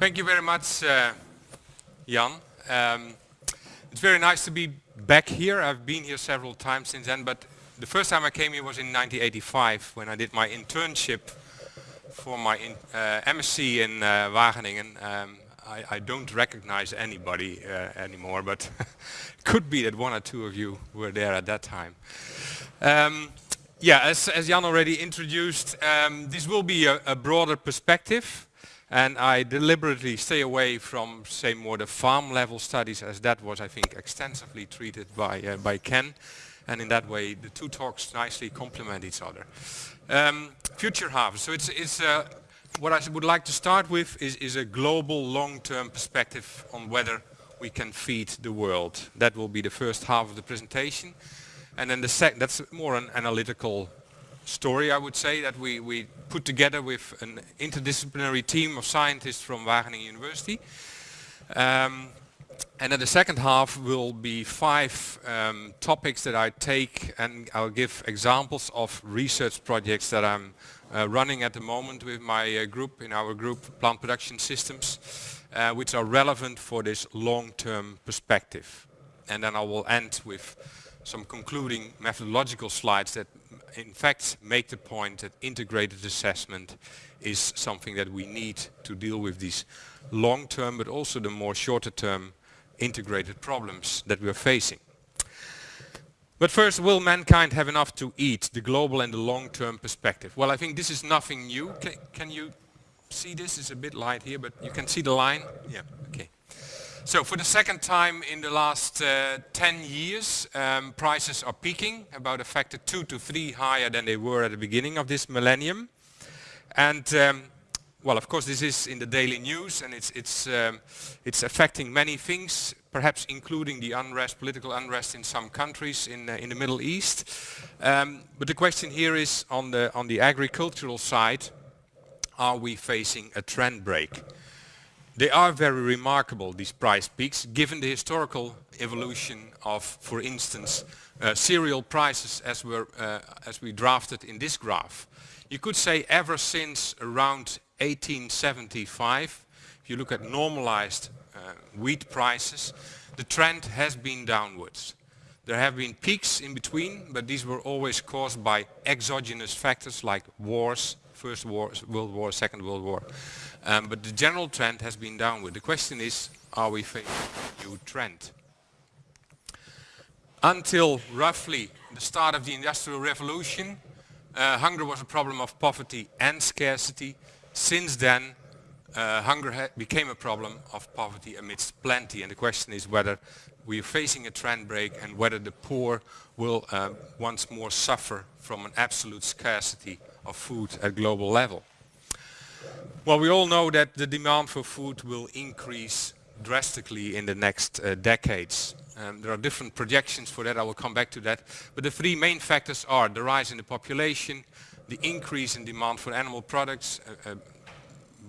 Thank you very much, uh, Jan. Um, it's very nice to be back here. I've been here several times since then, but the first time I came here was in 1985 when I did my internship for my in, uh, MSc in uh, Wageningen. Um, I, I, don't recognize anybody uh, anymore, but could be that one or two of you were there at that time. Um, yeah, as, as, Jan already introduced, um, this will be a, a broader perspective and I deliberately stay away from, say, more the farm level studies as that was, I think, extensively treated by, uh, by Ken. And in that way, the two talks nicely complement each other. Um, future harvest. So it's, it's uh, what I would like to start with is, is a global long-term perspective on whether we can feed the world. That will be the first half of the presentation. And then the second, that's more an analytical story, I would say, that we, we put together with an interdisciplinary team of scientists from Wageningen University. Um, and then the second half will be five um, topics that I take and I'll give examples of research projects that I'm uh, running at the moment with my uh, group, in our group, Plant Production Systems, uh, which are relevant for this long-term perspective. And then I will end with some concluding methodological slides that in fact make the point that integrated assessment is something that we need to deal with these long-term but also the more shorter-term integrated problems that we are facing. But first, will mankind have enough to eat, the global and the long-term perspective? Well, I think this is nothing new. Can, can you see this? It's a bit light here, but you can see the line? Yeah, okay. So for the second time in the last uh, 10 years, um, prices are peaking, about a factor 2 to 3 higher than they were at the beginning of this millennium. And um, well, of course, this is in the daily news and it's, it's, um, it's affecting many things, perhaps including the unrest, political unrest in some countries in, uh, in the Middle East. Um, but the question here is on the, on the agricultural side, are we facing a trend break? They are very remarkable, these price peaks, given the historical evolution of, for instance, uh, cereal prices as, we're, uh, as we drafted in this graph. You could say ever since around 1875, if you look at normalized uh, wheat prices, the trend has been downwards. There have been peaks in between, but these were always caused by exogenous factors like wars, First war, World War, Second World War. Um, but the general trend has been downward. The question is, are we facing a new trend? Until roughly the start of the Industrial Revolution, uh, hunger was a problem of poverty and scarcity. Since then, uh, hunger became a problem of poverty amidst plenty. And the question is whether we are facing a trend break and whether the poor will uh, once more suffer from an absolute scarcity of food at global level. Well, we all know that the demand for food will increase drastically in the next uh, decades. Um, there are different projections for that, I will come back to that. But the three main factors are the rise in the population, the increase in demand for animal products, a, a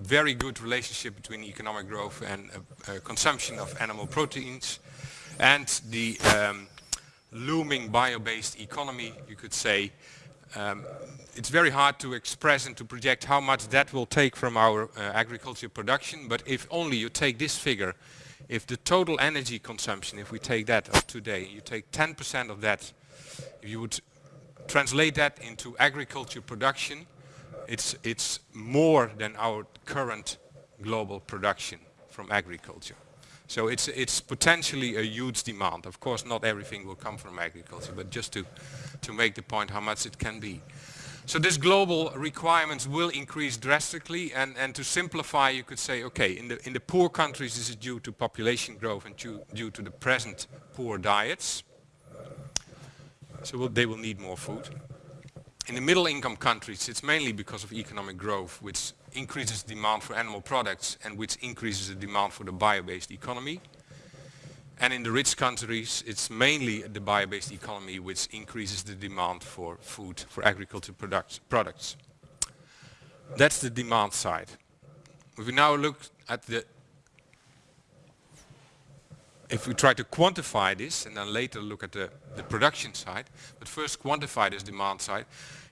very good relationship between economic growth and uh, uh, consumption of animal proteins, and the um, looming bio-based economy, you could say, um, it's very hard to express and to project how much that will take from our uh, agriculture production, but if only you take this figure, if the total energy consumption, if we take that of today, you take 10% of that, if you would translate that into agriculture production, it's, it's more than our current global production from agriculture. So it's, it's potentially a huge demand. Of course, not everything will come from agriculture, but just to, to make the point how much it can be. So this global requirements will increase drastically and, and to simplify you could say, okay, in the, in the poor countries this is due to population growth and due, due to the present poor diets. So will, they will need more food. In the middle income countries it's mainly because of economic growth which increases demand for animal products and which increases the demand for the bio-based economy. And in the rich countries, it's mainly the bio-based economy which increases the demand for food, for agriculture products. products. That's the demand side. If we now look at the if we try to quantify this and then later look at the, the production side, but first quantify this demand side,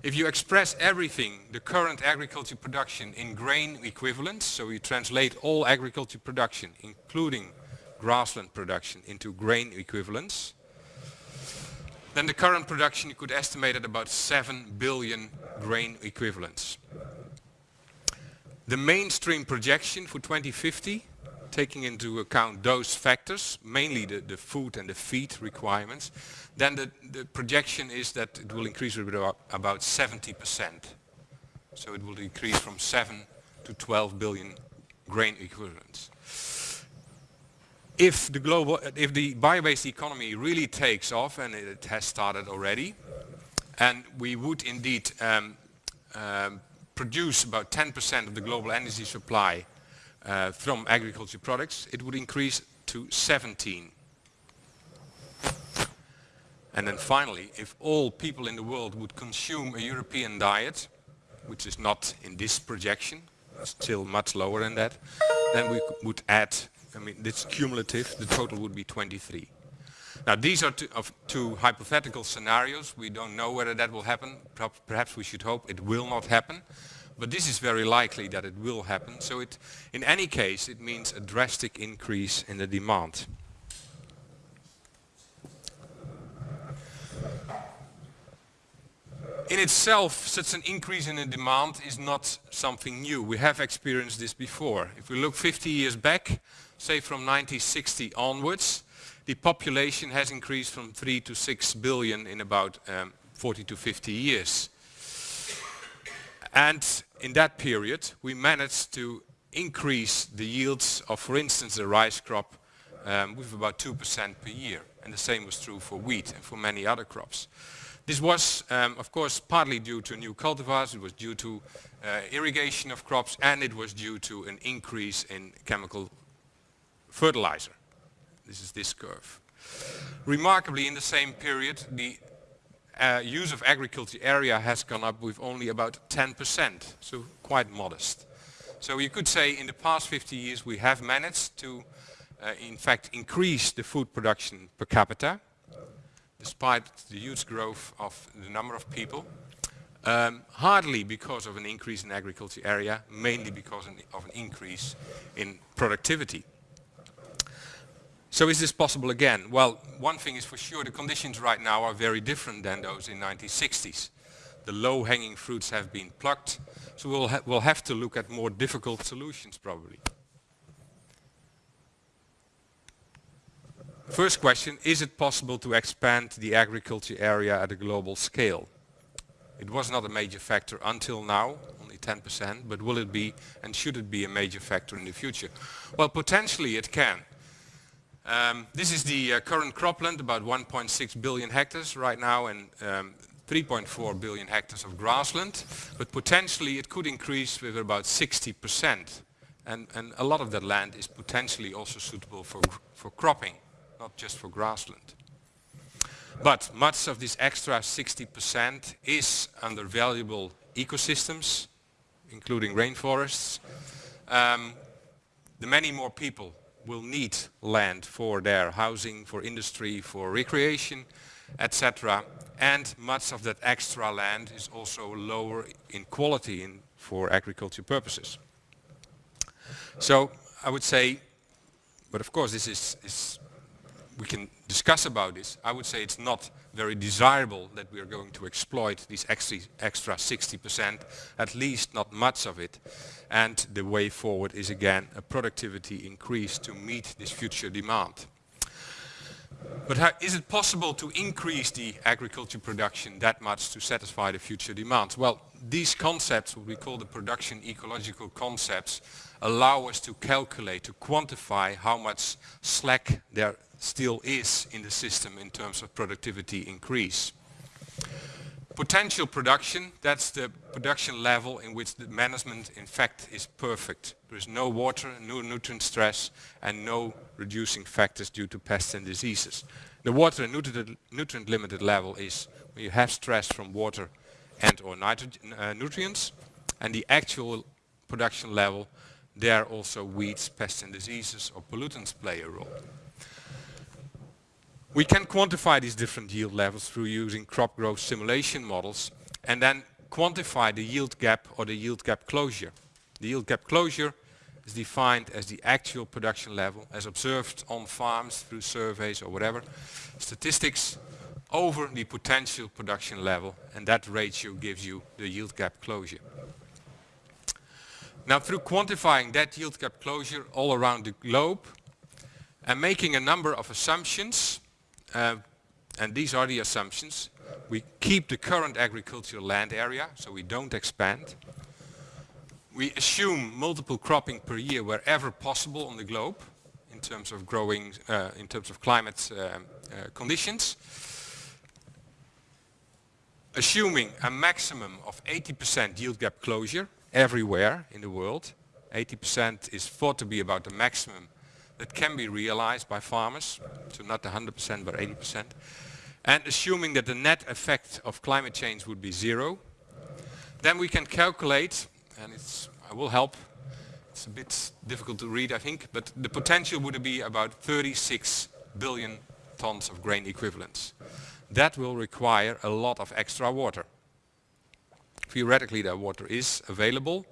if you express everything, the current agriculture production in grain equivalents, so you translate all agriculture production, including grassland production, into grain equivalents, then the current production you could estimate at about 7 billion grain equivalents. The mainstream projection for 2050 taking into account those factors, mainly the, the food and the feed requirements, then the, the projection is that it will increase about, about 70%. So it will increase from 7 to 12 billion grain equivalents. If the global, if the bio-based economy really takes off, and it has started already, and we would indeed um, um, produce about 10% of the global energy supply uh, from agriculture products, it would increase to 17. And then finally, if all people in the world would consume a European diet, which is not in this projection, still much lower than that, then we would add, I mean, this cumulative, the total would be 23. Now these are two, of two hypothetical scenarios. We don't know whether that will happen. Perhaps we should hope it will not happen but this is very likely that it will happen. So it, in any case, it means a drastic increase in the demand. In itself, such an increase in the demand is not something new. We have experienced this before. If we look 50 years back, say from 1960 onwards, the population has increased from 3 to 6 billion in about um, 40 to 50 years. And in that period we managed to increase the yields of, for instance, the rice crop um, with about 2% per year. And the same was true for wheat and for many other crops. This was, um, of course, partly due to new cultivars, it was due to uh, irrigation of crops, and it was due to an increase in chemical fertilizer. This is this curve. Remarkably, in the same period, the uh, use of agriculture area has gone up with only about 10%, so quite modest. So you could say in the past 50 years we have managed to uh, in fact increase the food production per capita despite the huge growth of the number of people. Um, hardly because of an increase in agriculture area, mainly because of an increase in productivity. So is this possible again? Well, one thing is for sure, the conditions right now are very different than those in 1960s. The low-hanging fruits have been plucked, so we'll, ha we'll have to look at more difficult solutions probably. First question, is it possible to expand the agriculture area at a global scale? It was not a major factor until now, only 10%, but will it be and should it be a major factor in the future? Well, potentially it can. Um, this is the uh, current cropland, about 1.6 billion hectares right now and um, 3.4 billion hectares of grassland, but potentially it could increase with about 60%. And, and a lot of that land is potentially also suitable for, for cropping, not just for grassland. But much of this extra 60% is under valuable ecosystems, including rainforests. Um, the many more people will need land for their housing, for industry, for recreation, etc. And much of that extra land is also lower in quality in, for agriculture purposes. So I would say, but of course this is, is we can discuss about this. I would say it's not very desirable that we are going to exploit these extra, extra 60%, at least not much of it. And the way forward is again a productivity increase to meet this future demand. But how, is it possible to increase the agriculture production that much to satisfy the future demands? Well, these concepts, what we call the production ecological concepts, allow us to calculate, to quantify how much slack there still is in the system in terms of productivity increase. Potential production, that's the production level in which the management in fact is perfect. There is no water, no nutrient stress and no reducing factors due to pests and diseases. The water and nutrient, limited level is when you have stress from water and or uh, nutrients and the actual production level there also weeds, pests and diseases or pollutants play a role. We can quantify these different yield levels through using crop growth simulation models and then quantify the yield gap or the yield gap closure. The yield gap closure is defined as the actual production level as observed on farms through surveys or whatever, statistics over the potential production level and that ratio gives you the yield gap closure. Now through quantifying that yield gap closure all around the globe and making a number of assumptions uh, and these are the assumptions. We keep the current agricultural land area, so we don't expand. We assume multiple cropping per year wherever possible on the globe in terms of growing, uh, in terms of climate uh, uh, conditions. Assuming a maximum of 80% yield gap closure everywhere in the world. 80% is thought to be about the maximum that can be realized by farmers, so not 100% but 80%. And assuming that the net effect of climate change would be zero, then we can calculate, and it's, I will help, it's a bit difficult to read I think, but the potential would be about 36 billion tons of grain equivalents. That will require a lot of extra water. Theoretically that water is available,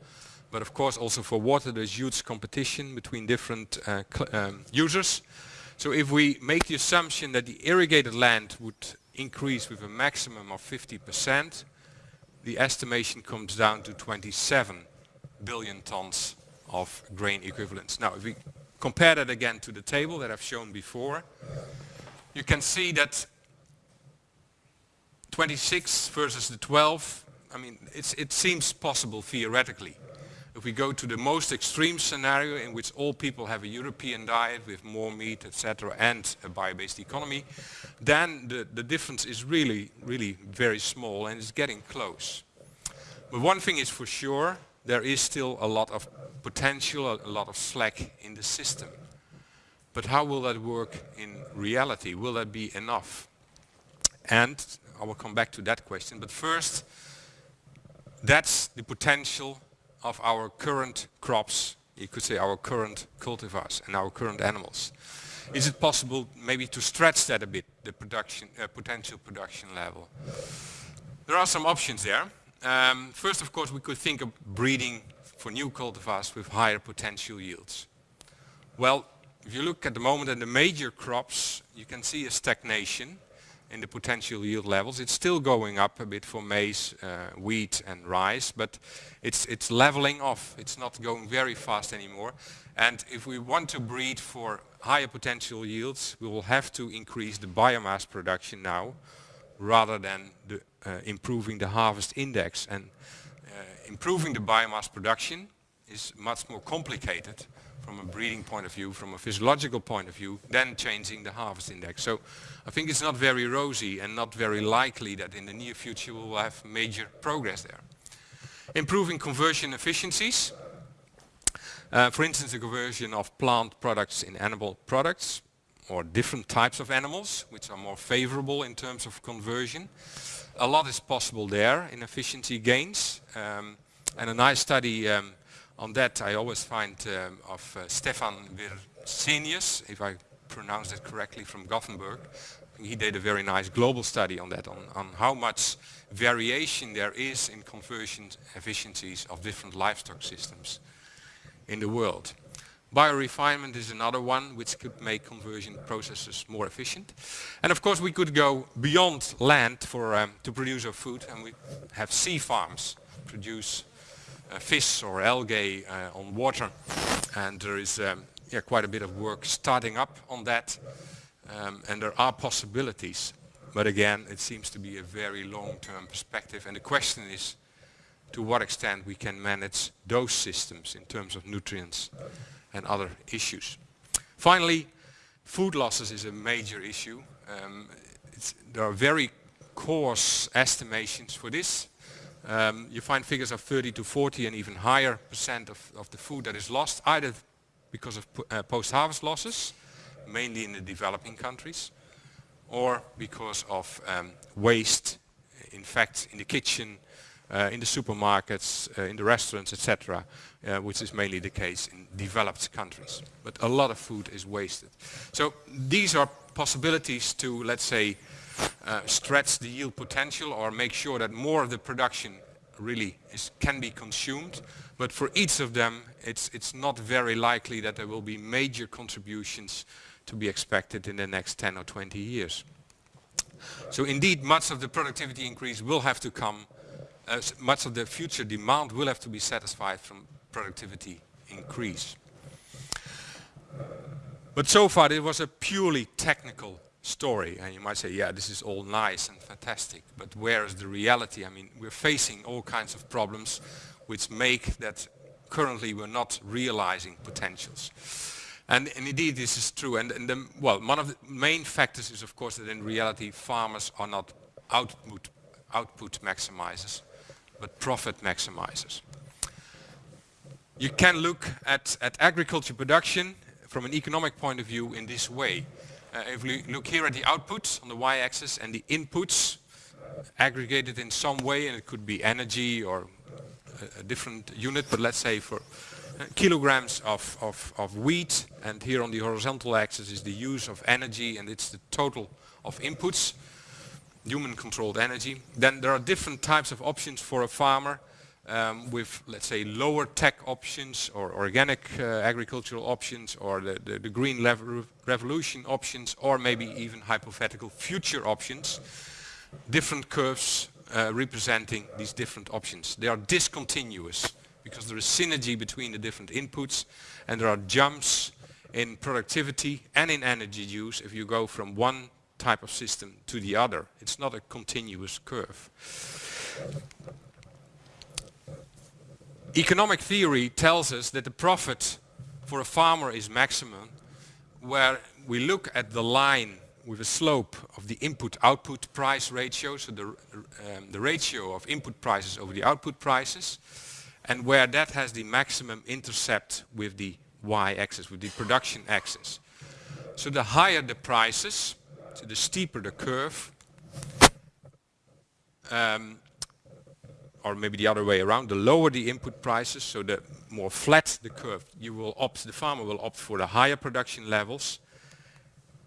but of course also for water there's huge competition between different uh, um, users. So if we make the assumption that the irrigated land would increase with a maximum of 50%, the estimation comes down to 27 billion tons of grain equivalents. Now if we compare that again to the table that I've shown before, you can see that 26 versus the 12, I mean it seems possible theoretically. If we go to the most extreme scenario in which all people have a European diet with more meat, etc., and a bio-based economy, then the, the difference is really, really very small and it's getting close. But one thing is for sure, there is still a lot of potential, a lot of slack in the system. But how will that work in reality? Will that be enough? And I will come back to that question, but first, that's the potential of our current crops, you could say our current cultivars and our current animals. Is it possible maybe to stretch that a bit, the production, uh, potential production level? There are some options there. Um, first of course we could think of breeding for new cultivars with higher potential yields. Well, if you look at the moment at the major crops, you can see a stagnation in the potential yield levels. It's still going up a bit for maize, uh, wheat and rice, but it's, it's leveling off. It's not going very fast anymore. And if we want to breed for higher potential yields, we will have to increase the biomass production now rather than the, uh, improving the harvest index. And uh, improving the biomass production is much more complicated from a breeding point of view, from a physiological point of view, than changing the harvest index. So I think it's not very rosy and not very likely that in the near future we will have major progress there. Improving conversion efficiencies. Uh, for instance, the conversion of plant products in animal products or different types of animals which are more favorable in terms of conversion. A lot is possible there in efficiency gains. Um, and a nice study um, on that I always find um, of uh, Stefan Wirsenius, if I pronounce it correctly, from Gothenburg. He did a very nice global study on that, on, on how much variation there is in conversion efficiencies of different livestock systems in the world. Biorefinement is another one which could make conversion processes more efficient. And of course we could go beyond land for, um, to produce our food and we have sea farms produce fish or algae uh, on water. And there is um, yeah, quite a bit of work starting up on that. Um, and there are possibilities. But again it seems to be a very long-term perspective. And the question is to what extent we can manage those systems in terms of nutrients and other issues. Finally, food losses is a major issue. Um, there are very coarse estimations for this um, you find figures of 30 to 40 and even higher percent of, of the food that is lost either because of uh, post-harvest losses, mainly in the developing countries, or because of um, waste, in fact, in the kitchen, uh, in the supermarkets, uh, in the restaurants, etc., uh, which is mainly the case in developed countries. But a lot of food is wasted. So these are possibilities to, let's say, uh, stretch the yield potential or make sure that more of the production really is, can be consumed. But for each of them, it's, it's not very likely that there will be major contributions to be expected in the next 10 or 20 years. So indeed, much of the productivity increase will have to come, uh, much of the future demand will have to be satisfied from productivity increase. But so far it was a purely technical story and you might say yeah this is all nice and fantastic but where is the reality? I mean we're facing all kinds of problems which make that currently we're not realizing potentials. And, and indeed this is true. And, and the, well one of the main factors is of course that in reality farmers are not output output maximizers but profit maximizers. You can look at, at agriculture production from an economic point of view in this way if we look here at the outputs on the y-axis and the inputs aggregated in some way, and it could be energy or a, a different unit, but let's say for uh, kilograms of, of, of wheat, and here on the horizontal axis is the use of energy, and it's the total of inputs, human controlled energy. Then there are different types of options for a farmer um, with, let's say, lower tech options or organic uh, agricultural options or the, the, the green revolution options or maybe even hypothetical future options. Different curves uh, representing these different options. They are discontinuous because there is synergy between the different inputs and there are jumps in productivity and in energy use if you go from one type of system to the other. It's not a continuous curve. Economic theory tells us that the profit for a farmer is maximum where we look at the line with a slope of the input-output price ratio, so the, um, the ratio of input prices over the output prices, and where that has the maximum intercept with the y-axis, with the production axis. So the higher the prices, so the steeper the curve, um, or maybe the other way around, the lower the input prices, so the more flat the curve, you will opt, the farmer will opt for the higher production levels.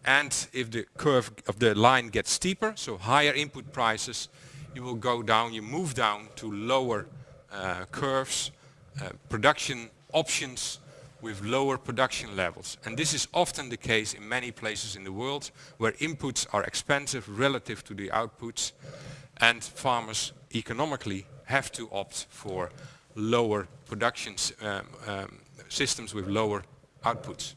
And if the curve of the line gets steeper, so higher input prices, you will go down, you move down to lower uh, curves, uh, production options with lower production levels. And this is often the case in many places in the world where inputs are expensive relative to the outputs and farmers economically have to opt for lower production um, um, systems with lower outputs.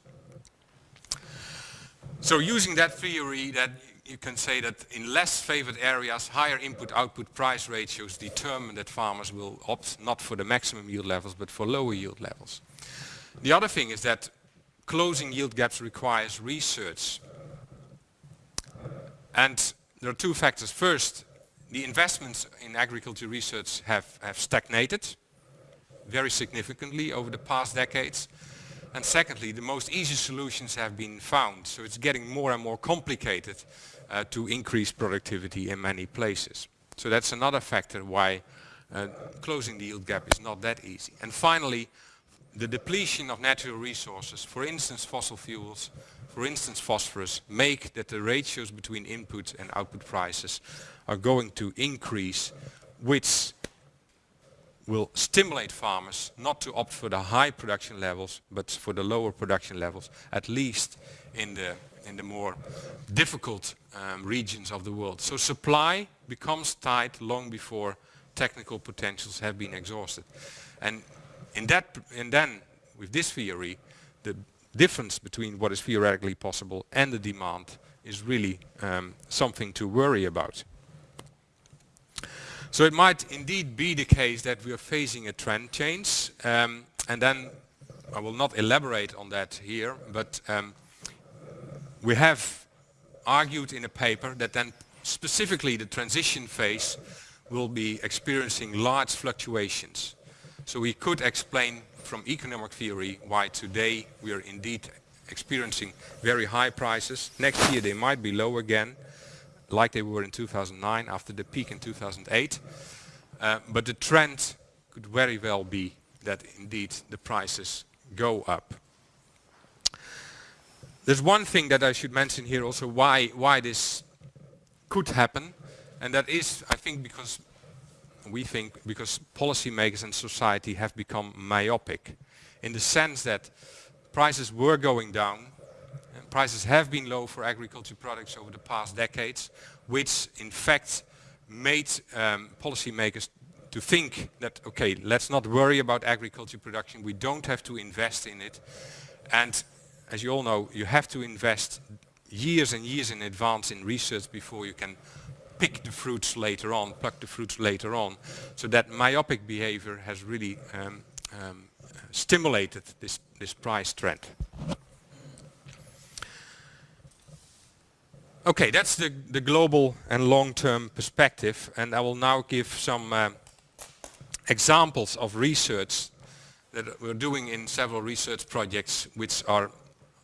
So using that theory that you can say that in less favored areas higher input-output price ratios determine that farmers will opt not for the maximum yield levels but for lower yield levels. The other thing is that closing yield gaps requires research. And there are two factors. First, the investments in agriculture research have, have stagnated very significantly over the past decades. And secondly, the most easy solutions have been found. So it's getting more and more complicated uh, to increase productivity in many places. So that's another factor why uh, closing the yield gap is not that easy. And finally, the depletion of natural resources, for instance fossil fuels, for instance phosphorus, make that the ratios between input and output prices are going to increase, which will stimulate farmers not to opt for the high production levels, but for the lower production levels, at least in the, in the more difficult um, regions of the world. So supply becomes tight long before technical potentials have been exhausted. And in that, and then with this theory, the difference between what is theoretically possible and the demand is really um, something to worry about. So it might indeed be the case that we are facing a trend change um, and then I will not elaborate on that here but um, we have argued in a paper that then specifically the transition phase will be experiencing large fluctuations. So we could explain from economic theory why today we are indeed experiencing very high prices. Next year they might be low again like they were in 2009 after the peak in 2008. Uh, but the trend could very well be that indeed the prices go up. there's one thing that I should mention here also why, why this could happen and that is I think because we think because policymakers and society have become myopic in the sense that prices were going down prices have been low for agriculture products over the past decades which in fact made um, policymakers to think that okay let's not worry about agriculture production we don't have to invest in it and as you all know you have to invest years and years in advance in research before you can pick the fruits later on, pluck the fruits later on. So that myopic behavior has really um, um, stimulated this, this price trend. Okay, that's the, the global and long-term perspective and I will now give some um, examples of research that we're doing in several research projects which are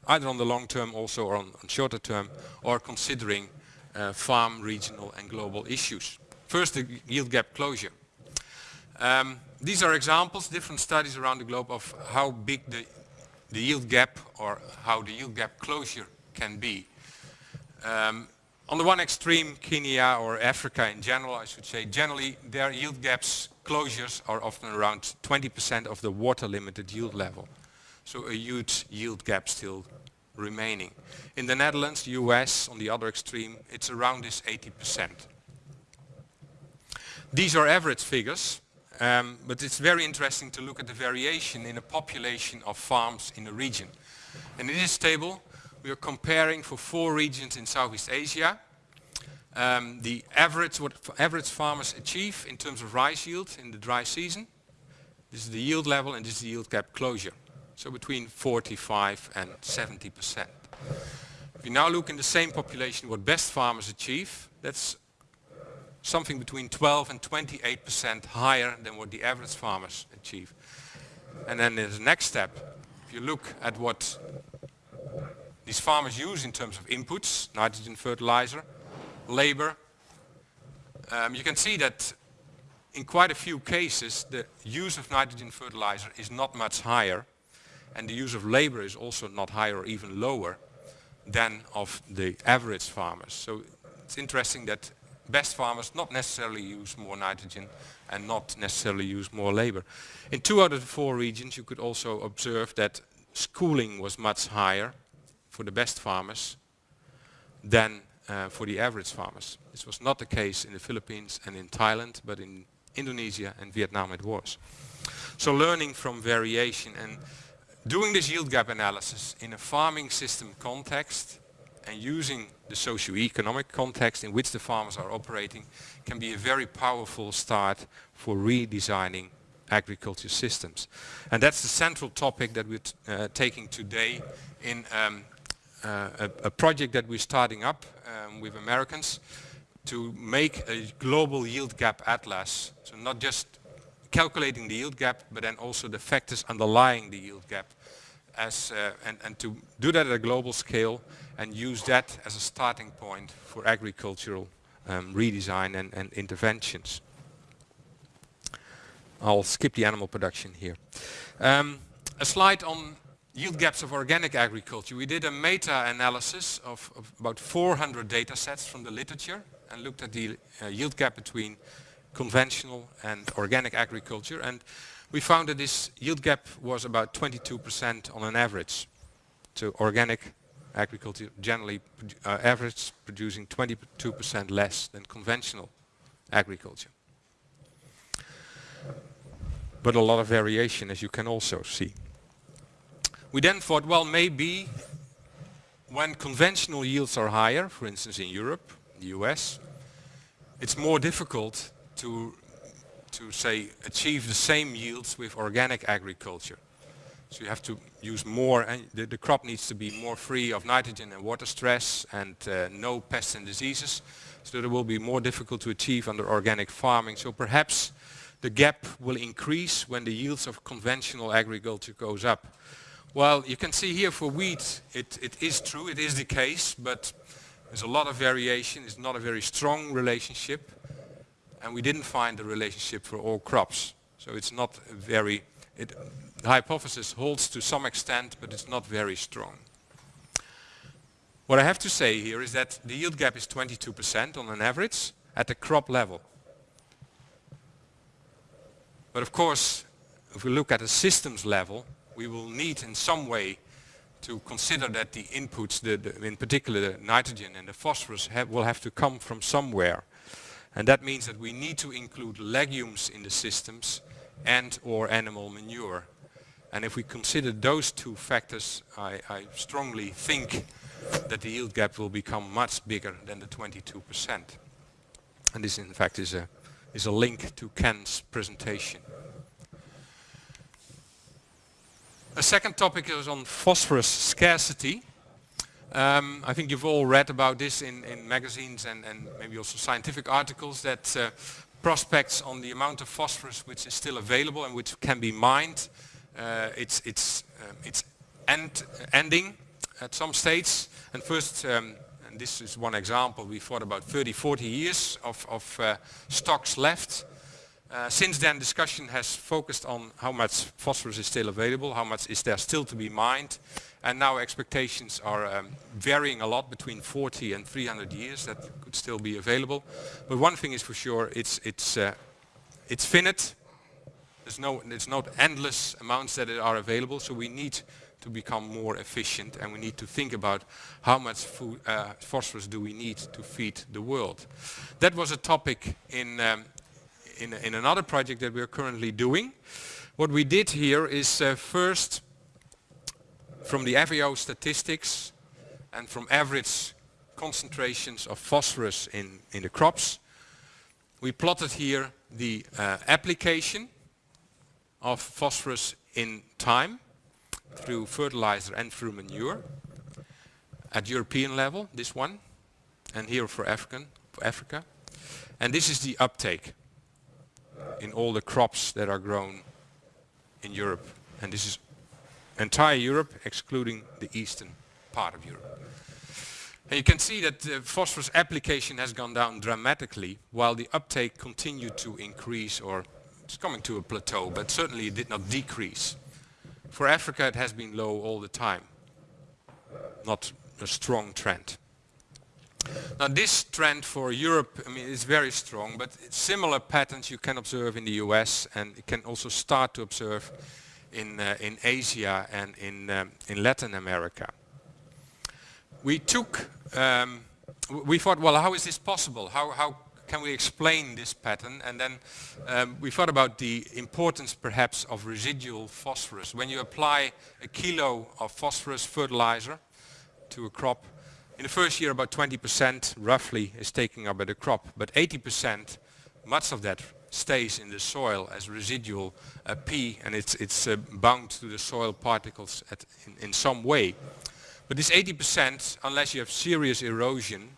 either on the long term also or on, on shorter term or considering uh, farm, regional and global issues. First the yield gap closure. Um, these are examples, different studies around the globe of how big the, the yield gap or how the yield gap closure can be. Um, on the one extreme, Kenya or Africa in general, I should say, generally their yield gaps closures are often around 20% of the water limited yield level. So a huge yield gap still remaining. In the Netherlands, US, on the other extreme, it's around this 80%. These are average figures, um, but it's very interesting to look at the variation in a population of farms in a region. And in this table, we are comparing for four regions in Southeast Asia, um, the average, what average farmers achieve in terms of rice yield in the dry season. This is the yield level and this is the yield gap closure. So between 45 and 70 percent. If you now look in the same population what best farmers achieve, that's something between 12 and 28 percent higher than what the average farmers achieve. And then there's the next step. If you look at what these farmers use in terms of inputs, nitrogen fertilizer, labor, um, you can see that in quite a few cases the use of nitrogen fertilizer is not much higher and the use of labor is also not higher or even lower than of the average farmers. So it's interesting that best farmers not necessarily use more nitrogen and not necessarily use more labor. In two out of the four regions you could also observe that schooling was much higher for the best farmers than uh, for the average farmers. This was not the case in the Philippines and in Thailand, but in Indonesia and Vietnam it was. So learning from variation and Doing this yield gap analysis in a farming system context and using the socio-economic context in which the farmers are operating can be a very powerful start for redesigning agriculture systems. And that's the central topic that we're uh, taking today in um, a, a, project that we're starting up um, with Americans to make a global yield gap atlas. So not just calculating the yield gap, but then also the factors underlying the yield gap as, uh, and, and to do that at a global scale and use that as a starting point for agricultural um, redesign and, and interventions. I'll skip the animal production here. Um, a slide on yield gaps of organic agriculture. We did a meta-analysis of, of, about 400 data sets from the literature and looked at the uh, yield gap between conventional and organic agriculture. And we found that this yield gap was about 22% on an average. So organic agriculture generally uh, average producing 22% less than conventional agriculture. But a lot of variation as you can also see. We then thought, well maybe when conventional yields are higher, for instance in Europe, the US, it's more difficult to to say achieve the same yields with organic agriculture. So you have to use more and the, the crop needs to be more free of nitrogen and water stress and uh, no pests and diseases. So that it will be more difficult to achieve under organic farming. So perhaps the gap will increase when the yields of conventional agriculture goes up. Well, you can see here for wheat, it, it is true, it is the case, but there's a lot of variation, it's not a very strong relationship and we didn't find the relationship for all crops. So it's not very, it, the hypothesis holds to some extent, but it's not very strong. What I have to say here is that the yield gap is 22% on an average at the crop level. But of course, if we look at a systems level, we will need in some way to consider that the inputs, the, the, in particular the nitrogen and the phosphorus, have, will have to come from somewhere. And that means that we need to include legumes in the systems and or animal manure. And if we consider those two factors, I, I strongly think that the yield gap will become much bigger than the 22%. And this in fact is a, is a link to Ken's presentation. A second topic is on phosphorus scarcity. Um, I think you've all read about this in, in magazines and, and, maybe also scientific articles that uh, prospects on the amount of phosphorus which is still available and which can be mined, uh, it's, it's, um, it's end, ending at some states. And first, um, and this is one example, we thought about 30, 40 years of, of uh, stocks left. Uh, since then discussion has focused on how much phosphorus is still available, how much is there still to be mined and now expectations are um, varying a lot between 40 and 300 years that could still be available. But one thing is for sure, it's, it's, uh, it's finite. There's, no, there's not endless amounts that are available so we need to become more efficient and we need to think about how much food, uh, phosphorus do we need to feed the world. That was a topic in, um, in, in another project that we are currently doing. What we did here is uh, first from the FAO statistics and from average concentrations of phosphorus in, in the crops, we plotted here the uh, application of phosphorus in time through fertilizer and through manure at European level, this one, and here for African, for Africa. And this is the uptake Uh, in all the crops that are grown in Europe. And this is entire Europe, excluding the eastern part of Europe. And you can see that the phosphorus application has gone down dramatically, while the uptake continued to increase, or it's coming to a plateau, but certainly it did not decrease. For Africa it has been low all the time, not a strong trend. Now this trend for Europe I mean, is very strong, but similar patterns you can observe in the US and you can also start to observe in, uh, in Asia and in, um, in Latin America. We took, um, we thought, well, how is this possible? How, how can we explain this pattern? And then um, we thought about the importance perhaps of residual phosphorus. When you apply a kilo of phosphorus fertilizer to a crop, in the first year about 20% roughly is taken up by the crop, but 80%, much of that stays in the soil as residual uh, P and it's, it's uh, bound to the soil particles in, in some way. But this 80%, unless you have serious erosion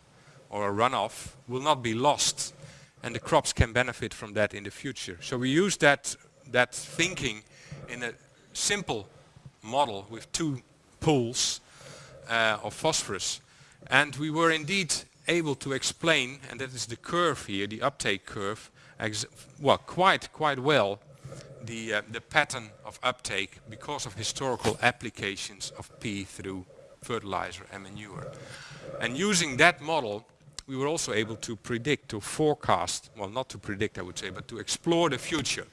or a runoff, will not be lost and the crops can benefit from that in the future. So we use that, that thinking in a simple model with two pools uh, of phosphorus and we were indeed able to explain, and that is the curve here, the uptake curve, well, quite, quite well the, uh, the pattern of uptake because of historical applications of P through fertilizer and manure. And using that model, we were also able to predict, to forecast, well not to predict I would say, but to explore the future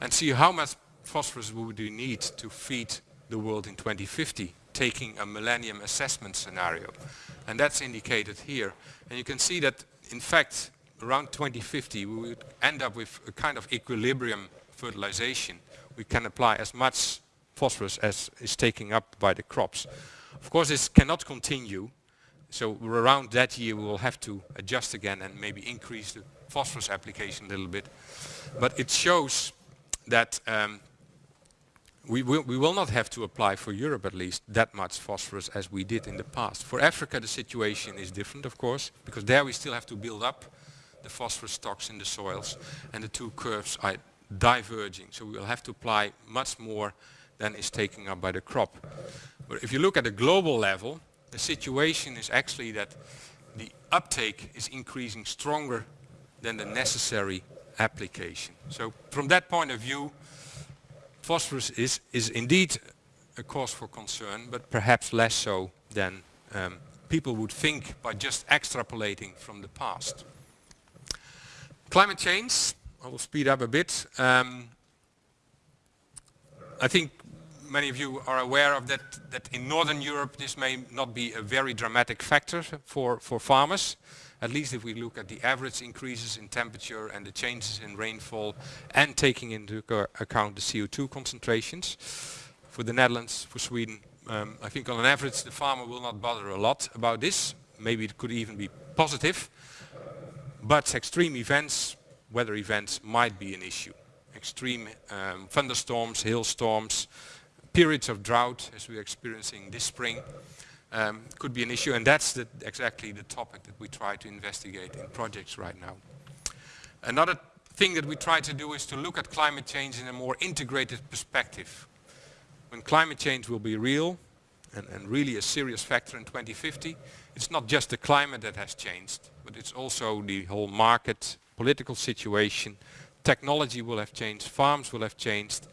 and see how much phosphorus would we need to feed the world in 2050, taking a millennium assessment scenario. And that's indicated here. And you can see that in fact around 2050 we would end up with a kind of equilibrium fertilization. We can apply as much phosphorus as is taken up by the crops. Of course this cannot continue so around that year we will have to adjust again and maybe increase the phosphorus application a little bit. But it shows that um, we will, we will not have to apply for Europe at least that much phosphorus as we did in the past. For Africa the situation is different of course because there we still have to build up the phosphorus stocks in the soils and the two curves are diverging. So we will have to apply much more than is taken up by the crop. But if you look at the global level, the situation is actually that the uptake is increasing stronger than the necessary application. So from that point of view, phosphorus is, is indeed a cause for concern, but perhaps less so than um, people would think by just extrapolating from the past. Climate change, I will speed up a bit. Um, I think many of you are aware of that, that in Northern Europe this may not be a very dramatic factor for, for farmers, at least if we look at the average increases in temperature and the changes in rainfall and taking into account the CO2 concentrations. For the Netherlands, for Sweden, um, I think on an average the farmer will not bother a lot about this. Maybe it could even be positive. But extreme events, weather events might be an issue. Extreme um, thunderstorms, hailstorms, periods of drought as we're experiencing this spring um, could be an issue and that's the, exactly the topic that we try to investigate in projects right now. Another thing that we try to do is to look at climate change in a more integrated perspective. When climate change will be real and, and really a serious factor in 2050, it's not just the climate that has changed, but it's also the whole market, political situation, technology will have changed, farms will have changed,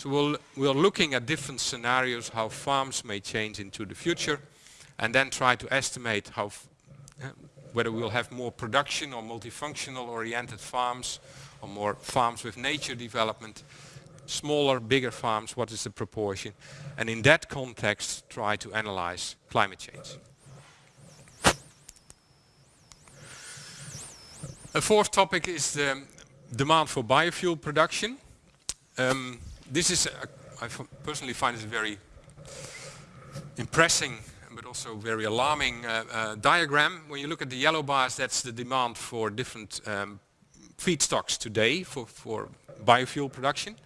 so we'll, we're looking at different scenarios how farms may change into the future and then try to estimate how whether we'll have more production or multifunctional oriented farms or more farms with nature development, smaller, bigger farms, what is the proportion, and in that context try to analyze climate change. A fourth topic is the demand for biofuel production. Um, this is, a, I personally find this a very impressing but also very alarming uh, uh, diagram. When you look at the yellow bars, that's the demand for different um, feedstocks today for, for biofuel production.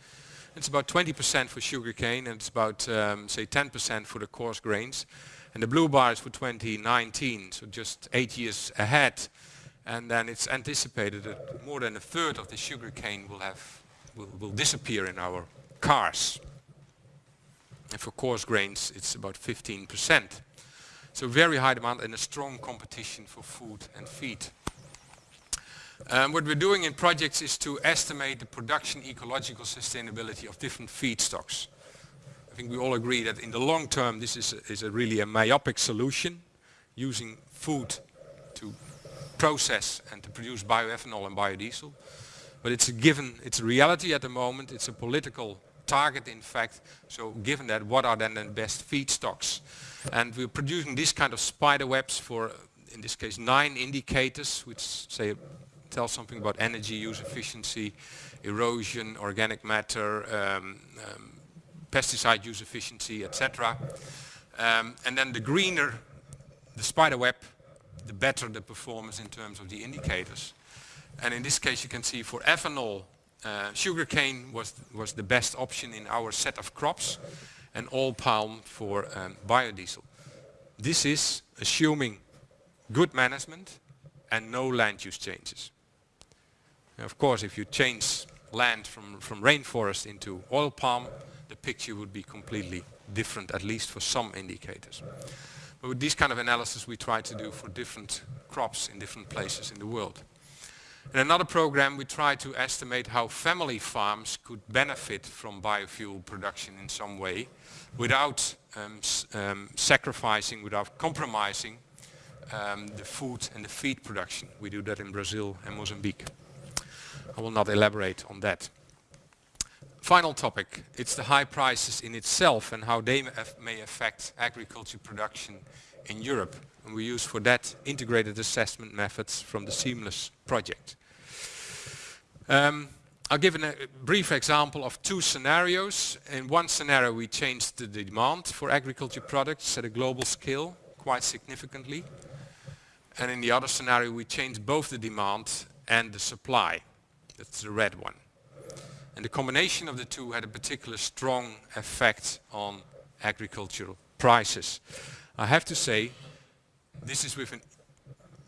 It's about 20% for sugarcane and it's about, um, say, 10% for the coarse grains. And the blue bar is for 2019, so just eight years ahead. And then it's anticipated that more than a third of the sugarcane will have will, will disappear in our cars. And for coarse grains it's about 15%. So very high demand and a strong competition for food and feed. Um, what we're doing in projects is to estimate the production ecological sustainability of different feedstocks. I think we all agree that in the long term this is a, is a really a myopic solution, using food to process and to produce bioethanol and biodiesel. But it's a given, it's a reality at the moment, it's a political target in fact. So given that, what are then the best feedstocks? And we're producing these kind of spider webs for, in this case, nine indicators, which say tell something about energy use efficiency, erosion, organic matter, um, um, pesticide use efficiency, etc. Um, and then the greener the spider web, the better the performance in terms of the indicators. And in this case you can see for ethanol uh, sugarcane was, was the best option in our set of crops and oil palm for um, biodiesel. This is assuming good management and no land use changes. Now, of course, if you change land from, from rainforest into oil palm, the picture would be completely different, at least for some indicators. But with this kind of analysis we try to do for different crops in different places in the world. In another program we try to estimate how family farms could benefit from biofuel production in some way without um, um, sacrificing, without compromising um, the food and the feed production. We do that in Brazil and Mozambique. I will not elaborate on that. Final topic, it's the high prices in itself and how they may affect agriculture production in Europe. And we use for that integrated assessment methods from the Seamless project. Um, I'll give a brief example of two scenarios. In one scenario we changed the demand for agriculture products at a global scale quite significantly. And in the other scenario we changed both the demand and the supply. That's the red one. And the combination of the two had a particular strong effect on agricultural prices. I have to say this is with a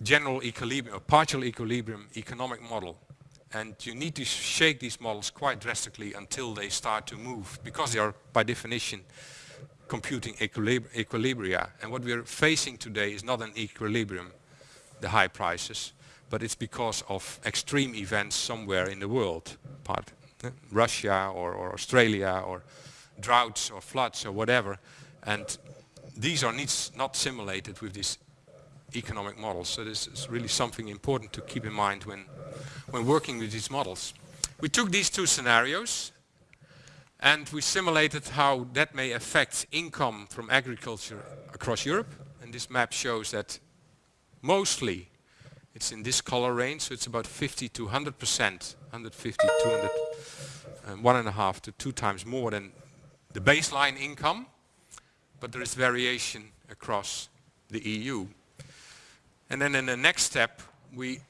general equilibrium, a partial equilibrium economic model. And you need to shake these models quite drastically until they start to move, because they are by definition computing equilib equilibria. And what we're facing today is not an equilibrium, the high prices, but it's because of extreme events somewhere in the world, part uh, Russia or, or Australia or droughts or floods or whatever. And these are not simulated with this economic models. So this is really something important to keep in mind when, when working with these models. We took these two scenarios and we simulated how that may affect income from agriculture across Europe. And this map shows that mostly it's in this color range, so it's about 50 to 100 percent, 150, 200, um, one and a half to two times more than the baseline income, but there is variation across the EU. And then in the next step, we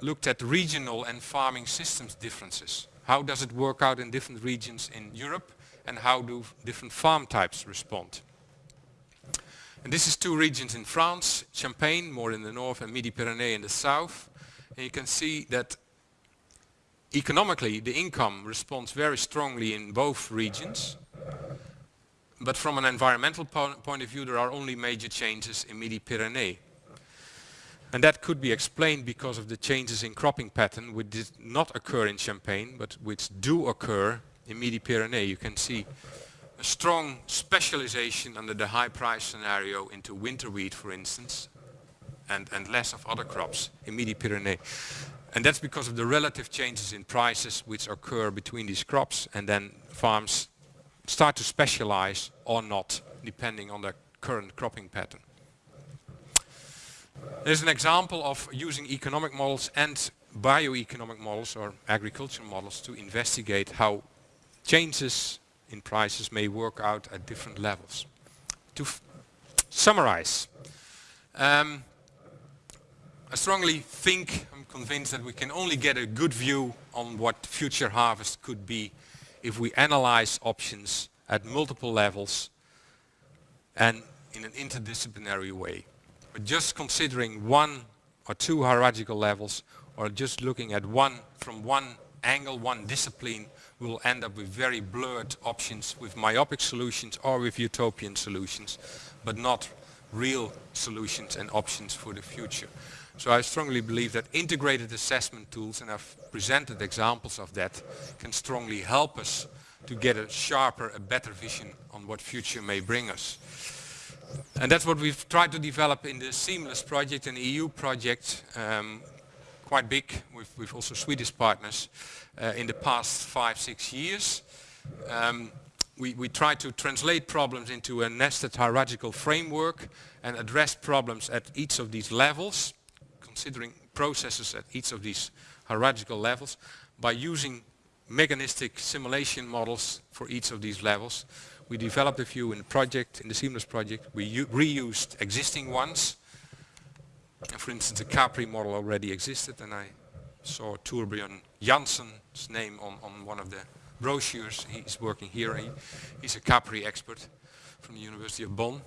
looked at regional and farming systems differences. How does it work out in different regions in Europe and how do different farm types respond? And this is two regions in France, Champagne more in the north and Midi-Pyrénées in the south. And you can see that economically the income responds very strongly in both regions. But from an environmental po point of view there are only major changes in Midi-Pyrénées. And that could be explained because of the changes in cropping pattern which did not occur in Champagne but which do occur in Midi-Pyrénées. You can see a strong specialization under the high price scenario into winter wheat for instance and, and less of other crops in Midi-Pyrénées. And that's because of the relative changes in prices which occur between these crops and then farms start to specialize or not depending on the current cropping pattern. There's an example of using economic models and bioeconomic models or agricultural models to investigate how changes in prices may work out at different levels. To summarize, um, I strongly think, I'm convinced that we can only get a good view on what future harvest could be if we analyze options at multiple levels and in an interdisciplinary way. But just considering one or two hierarchical levels or just looking at one from one angle, one discipline, we'll end up with very blurred options with myopic solutions or with utopian solutions, but not real solutions and options for the future. So I strongly believe that integrated assessment tools, and I've presented examples of that, can strongly help us to get a sharper, a better vision on what future may bring us. And that's what we've tried to develop in the Seamless project, an EU project, um, quite big, with, with also Swedish partners, uh, in the past five, six years. Um, we, we try to translate problems into a nested hierarchical framework and address problems at each of these levels, considering processes at each of these hierarchical levels, by using mechanistic simulation models for each of these levels we developed a few in the project, in the Seamless project. We reused existing ones. For instance, the Capri model already existed and I saw Torbjörn Jansson's name on, on one of the brochures. He's working here. He, he's a Capri expert from the University of Bonn.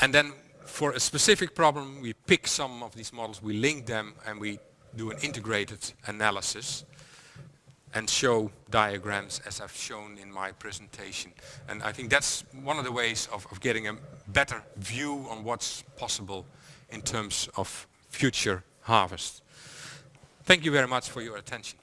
And then for a specific problem, we pick some of these models, we link them and we do an integrated analysis and show diagrams as I've shown in my presentation. And I think that's one of the ways of, of getting a better view on what's possible in terms of future harvest. Thank you very much for your attention.